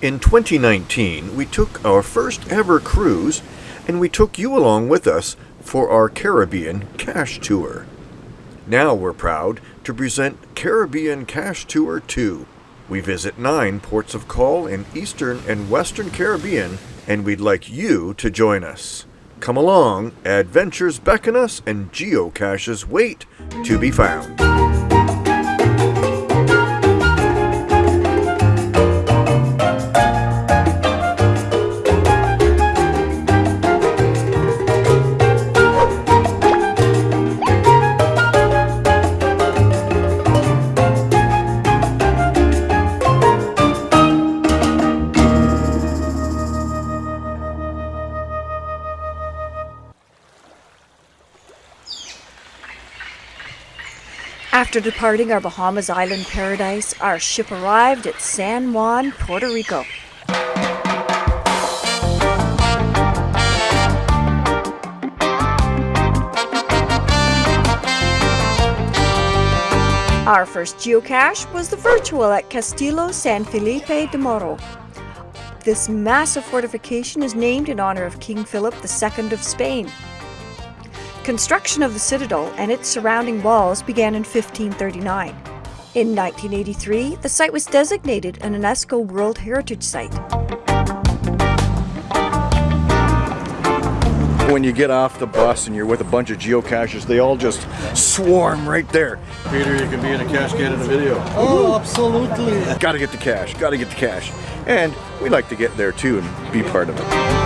In 2019, we took our first ever cruise and we took you along with us for our Caribbean Cache Tour. Now we're proud to present Caribbean Cache Tour 2. We visit nine ports of call in Eastern and Western Caribbean, and we'd like you to join us. Come along, adventures beckon us, and geocaches wait to be found. After departing our Bahamas island paradise, our ship arrived at San Juan, Puerto Rico. Our first geocache was the virtual at Castillo San Felipe del Morro. This massive fortification is named in honor of King Philip II of Spain. Construction of the citadel and its surrounding walls began in 1539. In 1983, the site was designated an UNESCO World Heritage Site. When you get off the bus and you're with a bunch of geocachers, they all just swarm right there. Peter, you can be in a cascade in a video. Oh, absolutely. Gotta get the cache, gotta get the cache. And we like to get there too and be part of it.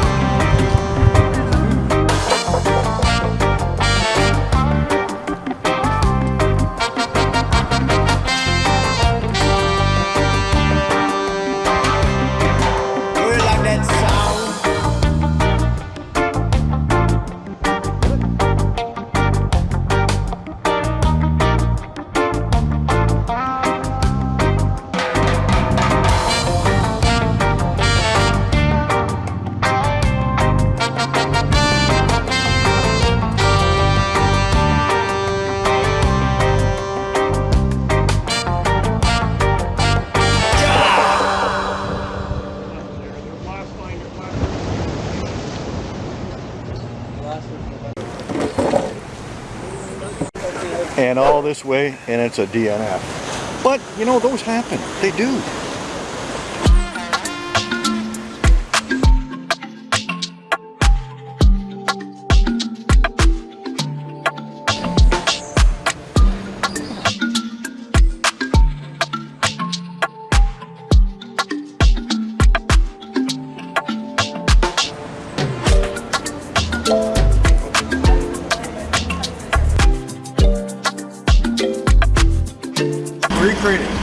And all this way and it's a DNF. But you know, those happen. They do.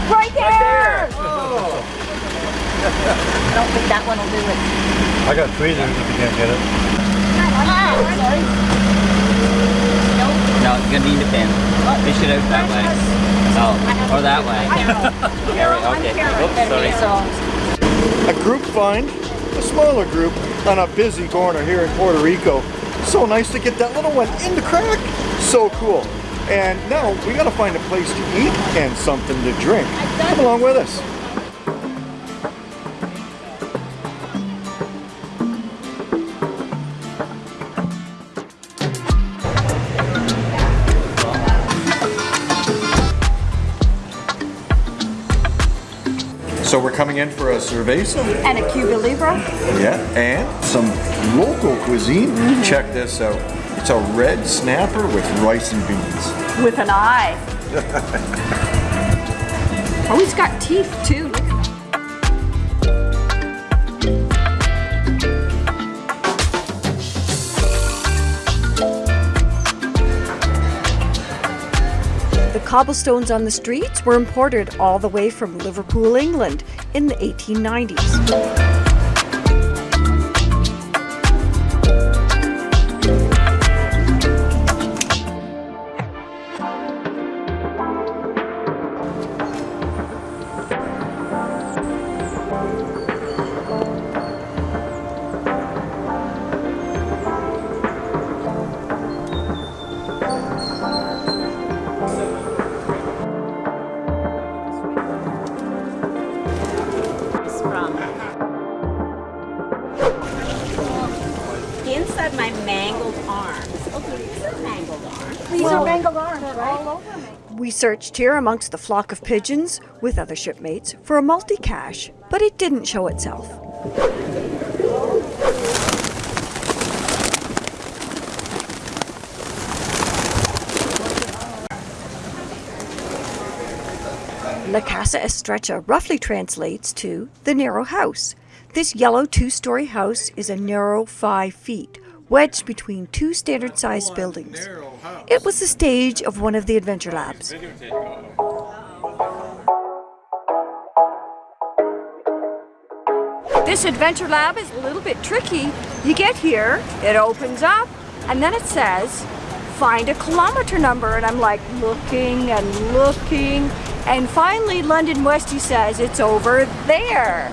Right there! Right there. Oh. I don't think that one will do it. I got tweezers if you can't get it. No, it's gonna need a pin. Fish it out that way. Oh, or that way. yeah, okay. Oops, sorry. A group find, a smaller group on a busy corner here in Puerto Rico. So nice to get that little one in the crack. So cool. And now we gotta find a place to eat and something to drink. Come along with us. So we're coming in for a cerveza. And a Cuba Libre. Yeah, and some local cuisine. Mm-hmm. Check this out. It's a red snapper with rice and beans. With an eye. oh, he's got teeth too. The cobblestones on the streets were imported all the way from Liverpool, England in the 1890s. Have my mangled arms. Okay, these are mangled arms. These are mangled arms, right? We searched here amongst the flock of pigeons with other shipmates for a multi-cache, but it didn't show itself. La Casa Estrecha roughly translates to the narrow house. This yellow two-story house is a narrow five feet, wedged between two standard-sized buildings. It was the stage of one of the adventure labs. This adventure lab is a little bit tricky. You get here, it opens up, and then it says, find a kilometer number. And I'm like looking and looking. And finally, London Westy says it's over there.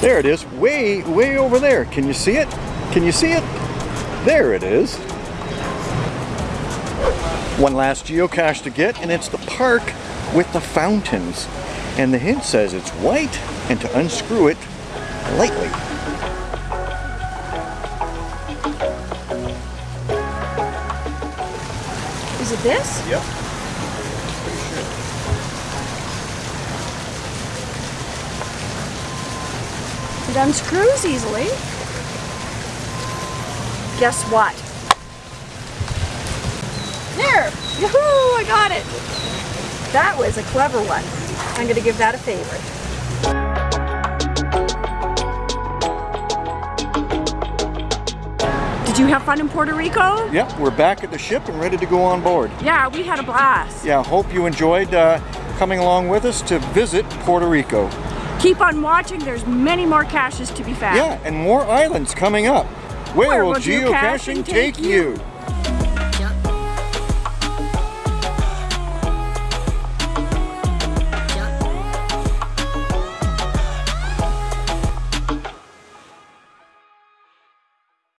There it is, way, way over there. Can you see it? Can you see it? There it is. One last geocache to get, and it's the park with the fountains. And the hint says it's white, and to unscrew it lightly. Is it this? Yep. It unscrews easily. Guess what? There! Yahoo! I got it! That was a clever one. I'm going to give that a favorite. Did you have fun in Puerto Rico? Yep, we're back at the ship and ready to go on board. Yeah, we had a blast. Yeah, hope you enjoyed uh, coming along with us to visit Puerto Rico. Keep on watching. There's many more caches to be found. Yeah, and more islands coming up. Where, Where will will geocaching geocaching take take you?